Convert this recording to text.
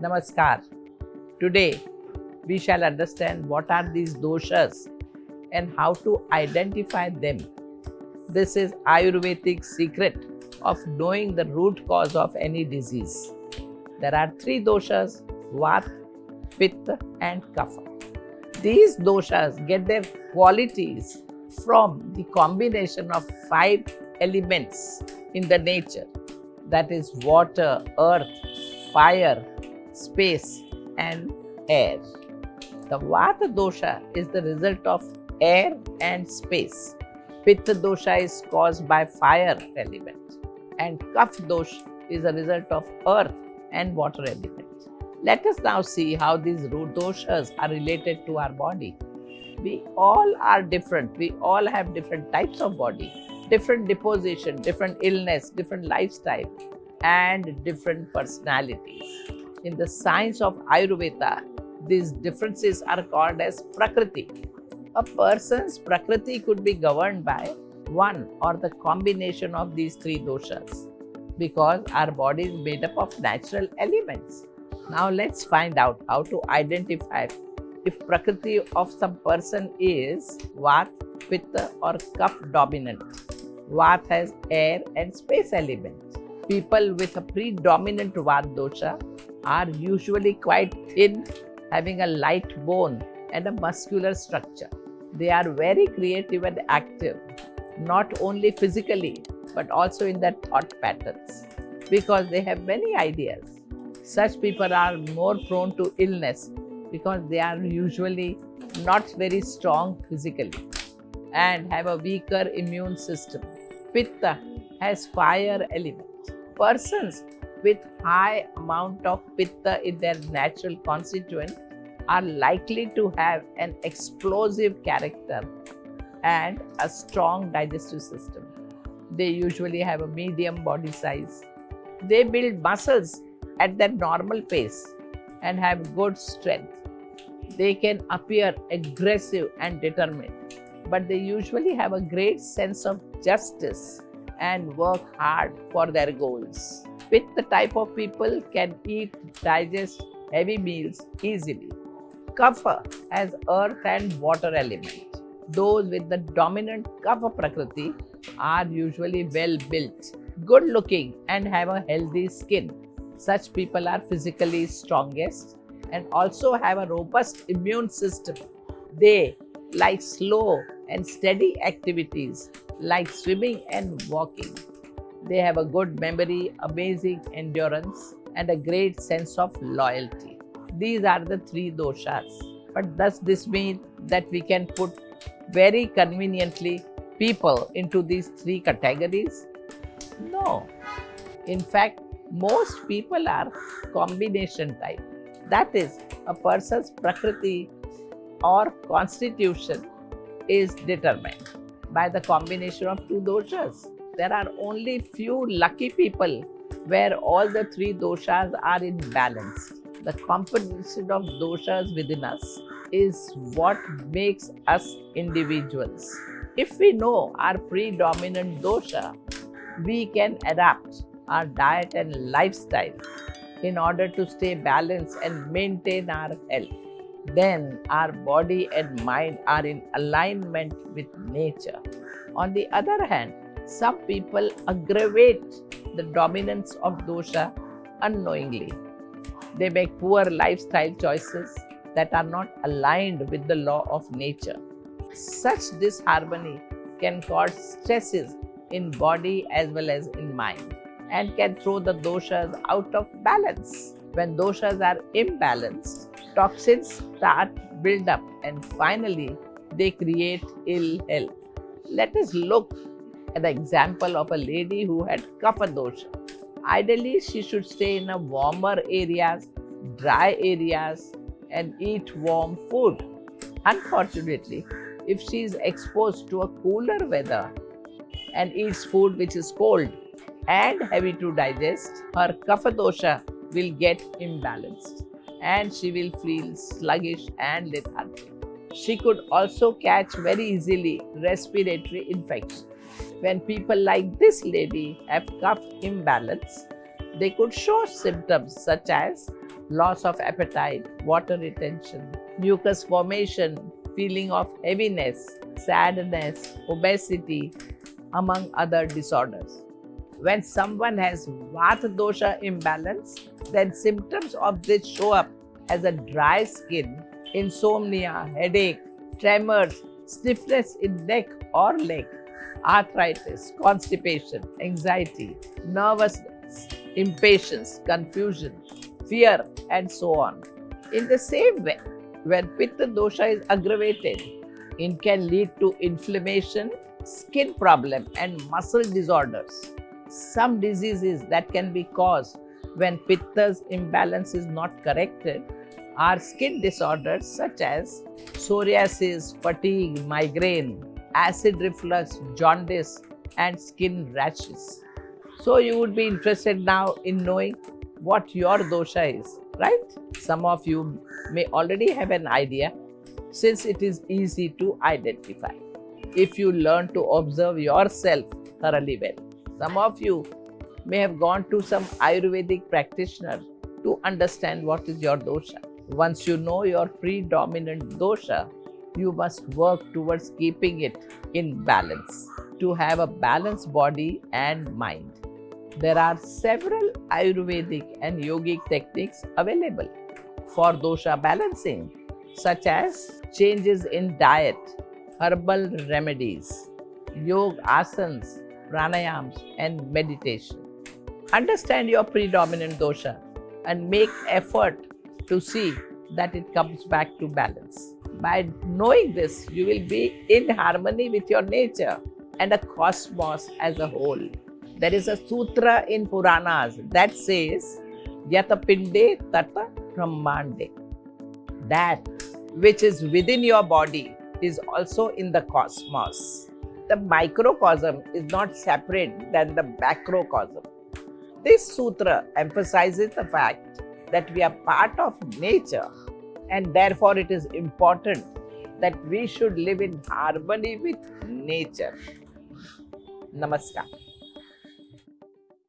Namaskar. Today we shall understand what are these doshas and how to identify them. This is Ayurvedic secret of knowing the root cause of any disease. There are three doshas, Vata, Pitta and Kapha. These doshas get their qualities from the combination of five elements in the nature that is water, earth, fire, space and air. The Vata dosha is the result of air and space. Pitta dosha is caused by fire element and Kapha dosha is a result of earth and water element. Let us now see how these root doshas are related to our body. We all are different. We all have different types of body, different deposition, different illness, different lifestyle and different personalities. In the science of Ayurveda, these differences are called as Prakriti. A person's Prakriti could be governed by one or the combination of these three doshas because our body is made up of natural elements. Now let's find out how to identify if Prakriti of some person is Vata, Pitta or Kapha dominant. Vata has air and space elements. People with a predominant Vata dosha are usually quite thin, having a light bone and a muscular structure. They are very creative and active, not only physically but also in their thought patterns because they have many ideas. Such people are more prone to illness because they are usually not very strong physically and have a weaker immune system. Pitta has fire element. Persons with high amount of pitta in their natural constituent are likely to have an explosive character and a strong digestive system. They usually have a medium body size. They build muscles at their normal pace and have good strength. They can appear aggressive and determined, but they usually have a great sense of justice and work hard for their goals. With the type of people can eat, digest heavy meals easily. Kapha has earth and water element. Those with the dominant Kapha Prakriti are usually well built, good looking and have a healthy skin. Such people are physically strongest and also have a robust immune system. They like slow and steady activities like swimming and walking. They have a good memory, amazing endurance and a great sense of loyalty. These are the three doshas. But does this mean that we can put very conveniently people into these three categories? No. In fact, most people are combination type. That is, a person's prakriti or constitution is determined by the combination of two doshas. There are only few lucky people where all the three doshas are in balance. The composition of doshas within us is what makes us individuals. If we know our predominant dosha, we can adapt our diet and lifestyle in order to stay balanced and maintain our health. Then our body and mind are in alignment with nature. On the other hand, some people aggravate the dominance of dosha unknowingly. They make poor lifestyle choices that are not aligned with the law of nature. Such disharmony can cause stresses in body as well as in mind and can throw the doshas out of balance. When doshas are imbalanced, toxins start build up and finally they create ill health. Let us look the example of a lady who had kapha dosha. Ideally, she should stay in a warmer areas, dry areas and eat warm food. Unfortunately, if she is exposed to a cooler weather and eats food which is cold and heavy to digest, her kapha dosha will get imbalanced and she will feel sluggish and lethargic. She could also catch very easily respiratory infection. When people like this lady have Kapha imbalance, they could show symptoms such as loss of appetite, water retention, mucus formation, feeling of heaviness, sadness, obesity, among other disorders. When someone has Vata dosha imbalance, then symptoms of this show up as a dry skin, insomnia, headache, tremors, stiffness in neck or leg, arthritis, constipation, anxiety, nervousness, impatience, confusion, fear, and so on. In the same way, when Pitta dosha is aggravated, it can lead to inflammation, skin problem, and muscle disorders. Some diseases that can be caused when Pitta's imbalance is not corrected are skin disorders such as psoriasis, fatigue, migraine, acid reflux, jaundice, and skin rashes. So, you would be interested now in knowing what your dosha is, right? Some of you may already have an idea since it is easy to identify if you learn to observe yourself thoroughly well. Some of you may have gone to some Ayurvedic practitioner to understand what is your dosha. Once you know your predominant dosha, you must work towards keeping it in balance to have a balanced body and mind. There are several Ayurvedic and yogic techniques available for dosha balancing, such as changes in diet, herbal remedies, yoga asanas, pranayams, and meditation. Understand your predominant dosha and make effort to see that it comes back to balance. By knowing this, you will be in harmony with your nature and the cosmos as a whole. There is a sutra in Puranas that says, Yata Pinde Tata Brahmande. That which is within your body is also in the cosmos. The microcosm is not separate than the macrocosm. This sutra emphasizes the fact that we are part of nature and therefore it is important that we should live in harmony with nature. Namaskar.